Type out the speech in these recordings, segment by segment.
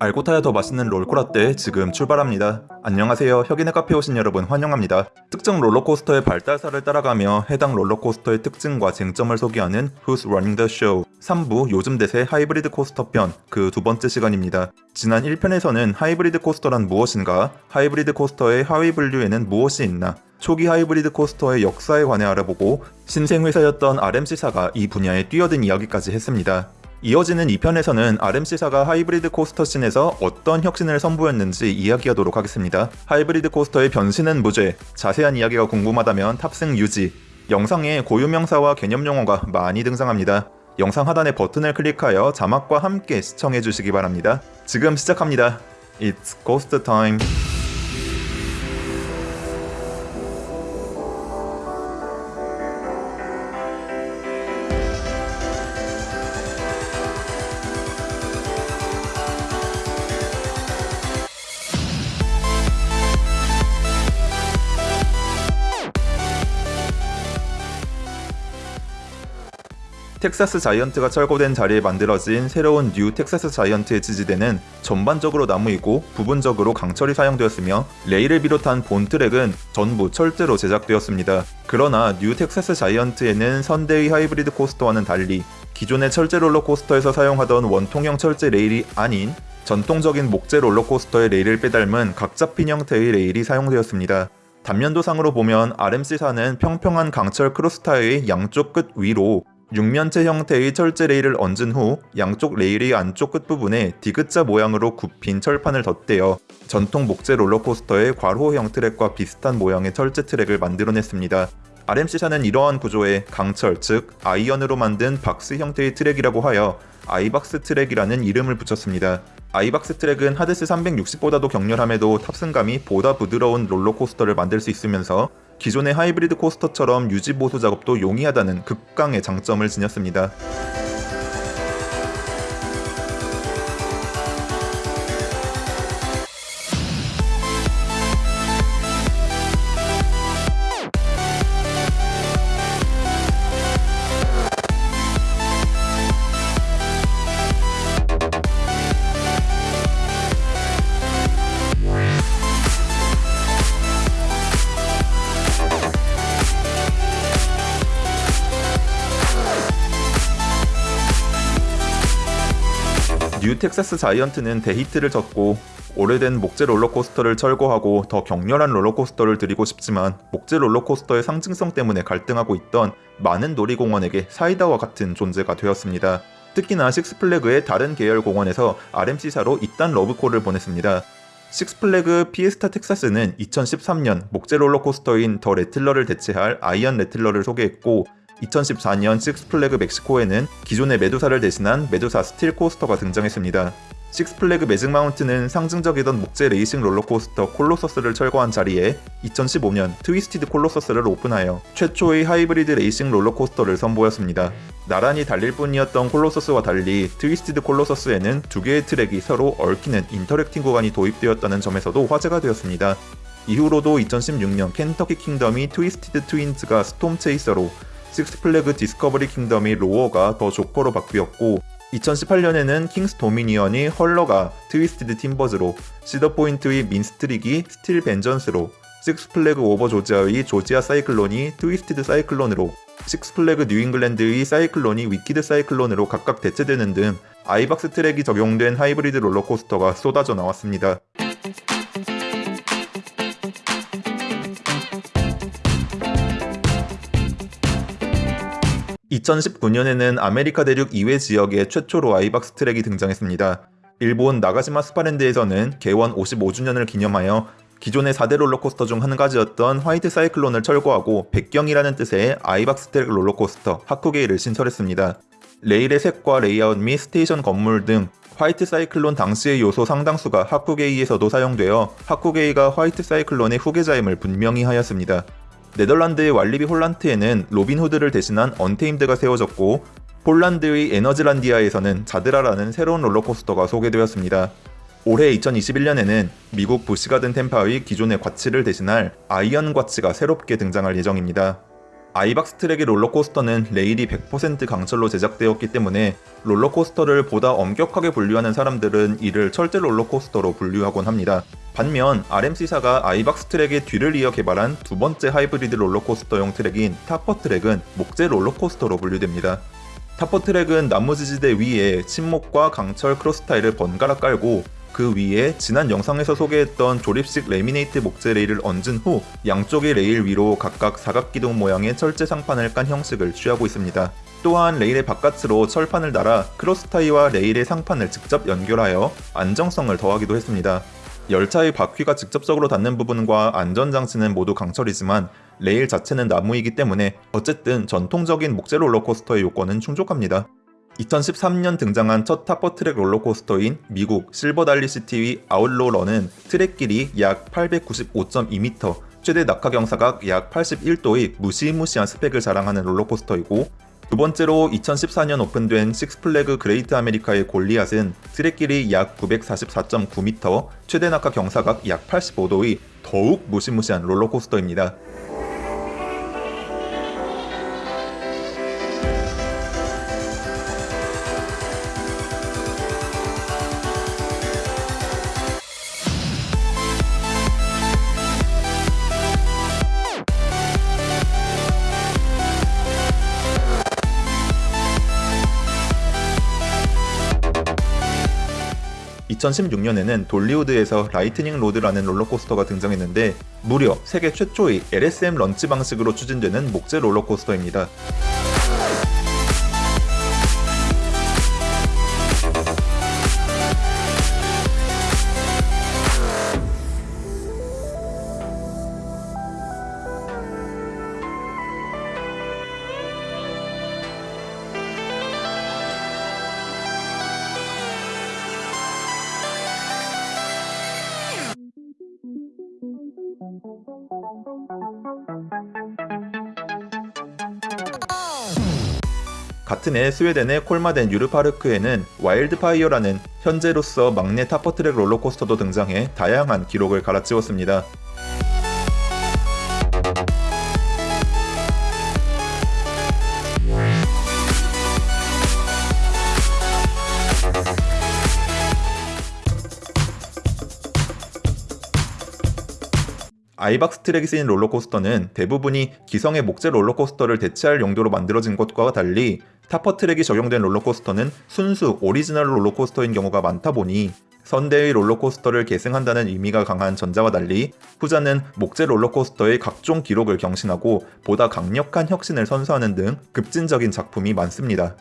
알고 타야 더 맛있는 롤코라떼 지금 출발합니다. 안녕하세요. 혁인의 카페 오신 여러분 환영합니다. 특정 롤러코스터의 발달사를 따라가며 해당 롤러코스터의 특징과 쟁점을 소개하는 Who's Running the Show 3부 요즘 대세 하이브리드 코스터 편 그 두 번째 시간입니다. 지난 1편에서는 하이브리드 코스터란 무엇인가, 하이브리드 코스터의 하위 분류에는 무엇이 있나, 초기 하이브리드 코스터의 역사에 관해 알아보고 신생회사였던 RMC사가 이 분야에 뛰어든 이야기까지 했습니다. 이어지는 2편에서는 RMC사가 하이브리드 코스터 scene에서 어떤 혁신을 선보였는지 이야기하도록 하겠습니다. 하이브리드 코스터의 변신은 무죄, 자세한 이야기가 궁금하다면 탑승 유지, 영상에 고유명사와 개념용어가 많이 등장합니다. 영상 하단의 버튼을 클릭하여 자막과 함께 시청해주시기 바랍니다. 지금 시작합니다. It's Coaster Time. 텍사스 자이언트가 철거된 자리에 만들어진 새로운 뉴 텍사스 자이언트의 지지대는 전반적으로 나무이고 부분적으로 강철이 사용되었으며 레일을 비롯한 본 트랙은 전부 철제로 제작되었습니다. 그러나 뉴 텍사스 자이언트에는 선대의 하이브리드 코스터와는 달리 기존의 철제 롤러코스터에서 사용하던 원통형 철제 레일이 아닌 전통적인 목재 롤러코스터의 레일을 빼닮은 각 잡힌 형태의 레일이 사용되었습니다. 단면도상으로 보면 RMC사는 평평한 강철 cross tie의 양쪽 끝 위로 육면체 형태의 철제 레일을 얹은 후 양쪽 레일의 안쪽 끝부분에 디귿자 모양으로 굽힌 철판을 덧대어 전통 목재 롤러코스터의 괄호형 트랙과 비슷한 모양의 철제 트랙을 만들어냈습니다. RMC사는 이러한 구조에 강철, 즉 iron으로 만든 박스 형태의 트랙이라고 하여 아이박스 트랙이라는 이름을 붙였습니다. 아이박스 트랙은 하데스 360보다도 격렬함에도 탑승감이 보다 부드러운 롤러코스터를 만들 수 있으면서 기존의 하이브리드 코스터처럼 유지 보수 작업도 용이하다는 극강의 장점을 지녔습니다. 뉴 텍사스 자이언트는 대히트를 쳤고 오래된 목재 롤러코스터를 철거하고 더 격렬한 롤러코스터를 들이고 싶지만 목재 롤러코스터의 상징성 때문에 갈등하고 있던 많은 놀이공원에게 사이다와 같은 존재가 되었습니다. 특히나 식스플래그의 다른 계열 공원에서 RMC사로 잇단 러브콜을 보냈습니다. 식스플래그 피에스타 텍사스는 2013년 목재 롤러코스터인 더 레틀러를 대체할 아이언 레틀러를 소개했고 2014년 식스플래그 멕시코에는 기존의 메두사를 대신한 메두사 스틸 코스터가 등장했습니다. 식스플래그 매직 마운트는 상징적이던 목재 레이싱 롤러코스터 콜로서스를 철거한 자리에 2015년 트위스티드 콜로서스를 오픈하여 최초의 하이브리드 레이싱 롤러코스터를 선보였습니다. 나란히 달릴 뿐이었던 콜로서스와 달리 트위스티드 콜로서스에는 두 개의 트랙이 서로 얽히는 interacting 구간이 도입되었다는 점에서도 화제가 되었습니다. 이후로도 2016년 켄터키 킹덤이 트위스티드 트윈즈가 스톰 체이서로 식스플래그 디스커버리 킹덤이 로어가 더 조커로 바뀌었고 2018년에는 킹스 도미니언이 헐러가 트위스티드 팀버즈로 시더포인트의 민스트릭이 스틸 벤전스로 식스플래그 오버 조지아의 조지아 사이클론이 트위스티드 사이클론으로 식스플래그 뉴잉글랜드의 사이클론이 위키드 사이클론으로 각각 대체되는 등 아이박스 트랙이 적용된 하이브리드 롤러코스터가 쏟아져 나왔습니다. 2019년에는 아메리카 대륙 이외 지역에 최초로 아이박스 트랙이 등장했습니다. 일본 나가시마 스파랜드에서는 개원 55주년을 기념하여 기존의 4대 롤러코스터 중 한 가지였던 화이트 사이클론을 철거하고 백경이라는 뜻의 아이박스 트랙 롤러코스터 하쿠게이를 신설했습니다. 레일의 색과 레이아웃 및 스테이션 건물 등 화이트 사이클론 당시의 요소 상당수가 하쿠게이에서도 사용되어 하쿠게이가 화이트 사이클론의 후계자임을 분명히 하였습니다. 네덜란드의 왈리비 홀란트에는 로빈 후드를 대신한 언테임드가 세워졌고 폴란드의 에너즈란디아에서는 자드라라는 새로운 롤러코스터가 소개되었습니다. 올해 2021년에는 미국 부시가든 템파의 기존의 과지를 대신할 아이언 과지가 새롭게 등장할 예정입니다. 아이박스 트랙의 롤러코스터는 레일이 100% 강철로 제작되었기 때문에 롤러코스터를 보다 엄격하게 분류하는 사람들은 이를 철제 롤러코스터로 분류하곤 합니다. 반면 RMC사가 아이박스 트랙의 뒤를 이어 개발한 두 번째 하이브리드 롤러코스터용 트랙인 타퍼 트랙은 목재 롤러코스터로 분류됩니다. 타퍼 트랙은 나무 지지대 위에 침목과 강철 cross tie를 번갈아 깔고 그 위에 지난 영상에서 소개했던 조립식 레미네이트 목재 레일을 얹은 후 양쪽의 레일 위로 각각 사각기둥 모양의 철제 상판을 깐 형식을 취하고 있습니다. 또한 레일의 바깥으로 철판을 달아 cross tie와 레일의 상판을 직접 연결하여 안정성을 더하기도 했습니다. 열차의 바퀴가 직접적으로 닿는 부분과 안전장치는 모두 강철이지만 레일 자체는 나무이기 때문에 어쨌든 전통적인 목재 롤러코스터의 요건은 충족합니다. 2013년 등장한 첫 타퍼트랙 롤러코스터인 미국 실버달러시티 아웃로 런은 트랙 길이 약 895.2m, 최대 낙하 경사각 약 81도의 무시무시한 스펙을 자랑하는 롤러코스터이고 두 번째로 2014년 오픈된 식스플래그 그레이트 아메리카의 골리앗은 트랙 길이 약 944.9m, 최대 낙하 경사각 약 85도의 더욱 무시무시한 롤러코스터입니다. 2016년에는 돌리우드에서 라이트닝 로드라는 롤러코스터가 등장했는데 무려 세계 최초의 LSM launch 방식으로 추진되는 목재 롤러코스터입니다. 같은 해 스웨덴의 콜마덴 유르파르크에는 와일드파이어라는 현재로서 막내 타퍼트랙 롤러코스터도 등장해 다양한 기록을 갈아치웠습니다. 아이박스 트랙이 쓰인 롤러코스터는 대부분이 기성의 목재 롤러코스터를 대체할 용도로 만들어진 것과 달리 Topper Track이 적용된 롤러코스터는 순수 오리지널 롤러코스터인 경우가 많다 보니 선대의 롤러코스터를 계승한다는 의미가 강한 전자와 달리 후자는 목재 롤러코스터의 각종 기록을 경신하고 보다 강력한 혁신을 선사하는 등 급진적인 작품이 많습니다.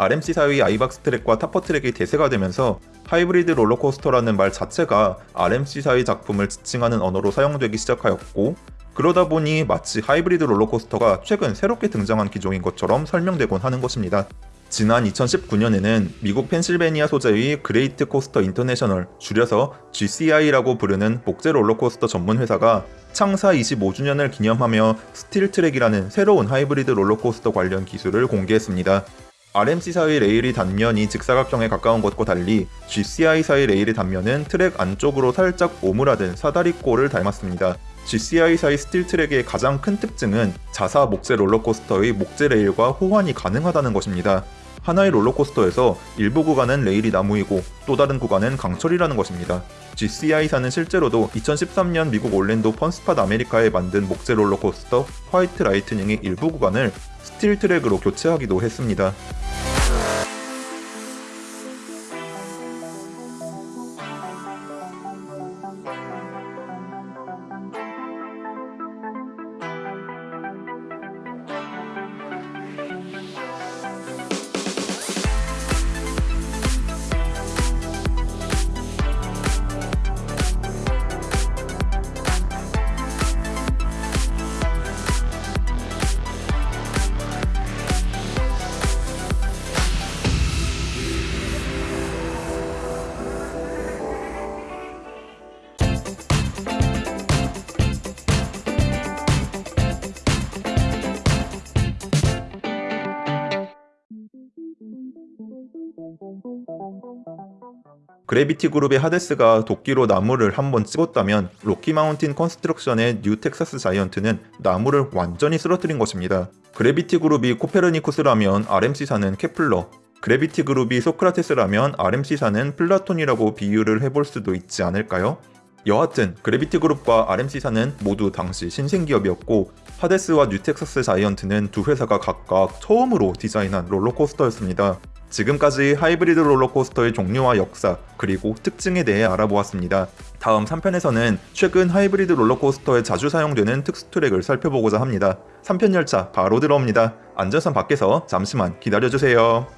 RMC 사의 I-Box Track과 Topper Track이 대세가 되면서 하이브리드 롤러코스터라는 말 자체가 RMC 사의 작품을 지칭하는 언어로 사용되기 시작하였고 그러다 보니 마치 하이브리드 롤러코스터가 최근 새롭게 등장한 기종인 것처럼 설명되곤 하는 것입니다. 지난 2019년에는 미국 펜실베니아 소재의 Great Coasters International, 줄여서 GCI라고 부르는 목재 롤러코스터 전문 회사가 창사 25주년을 기념하며 스틸 트랙이라는 새로운 하이브리드 롤러코스터 관련 기술을 공개했습니다. RMC사의 레일이 단면이 직사각형에 가까운 것과 달리 GCI사의 레일의 단면은 트랙 안쪽으로 살짝 오므라든 사다리꼴을 닮았습니다. GCI사의 스틸 트랙의 가장 큰 특징은 자사 목재 롤러코스터의 목재 레일과 호환이 가능하다는 것입니다. 하나의 롤러코스터에서 일부 구간은 레일이 나무이고 또 다른 구간은 강철이라는 것입니다. GCI사는 실제로도 2013년 미국 올랜도 Fun Spot America에 만든 목재 롤러코스터 White Lightning의 일부 구간을 스틸 트랙으로 교체하기도 했습니다. Gravity Group의 하데스가 도끼로 나무를 한번 찍었다면 Rocky Mountain Construction의 New Texas Giant는 나무를 완전히 쓰러뜨린 것입니다. Gravity Group이 코페르니쿠스라면 RMC사는 케플러, Gravity Group이 소크라테스라면 RMC사는 플라톤이라고 비유를 해볼 수도 있지 않을까요? 여하튼 Gravity Group과 RMC사는 모두 당시 신생기업이었고 하데스와 New Texas Giant는 두 회사가 각각 처음으로 디자인한 롤러코스터였습니다. 지금까지 하이브리드 롤러코스터의 종류와 역사 그리고 특징에 대해 알아보았습니다. 다음 3편에서는 최근 하이브리드 롤러코스터에 자주 사용되는 특수 트랙을 살펴보고자 합니다. 3편 열차 바로 들어옵니다. 안전선 밖에서 잠시만 기다려주세요.